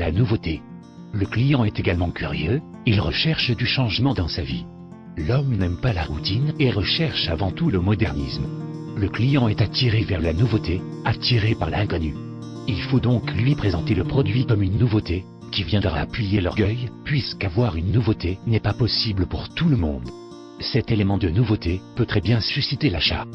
la nouveauté. Le client est également curieux, il recherche du changement dans sa vie. L'homme n'aime pas la routine et recherche avant tout le modernisme. Le client est attiré vers la nouveauté, attiré par l'inconnu. Il faut donc lui présenter le produit comme une nouveauté, qui viendra appuyer l'orgueil, puisqu'avoir une nouveauté n'est pas possible pour tout le monde. Cet élément de nouveauté peut très bien susciter l'achat.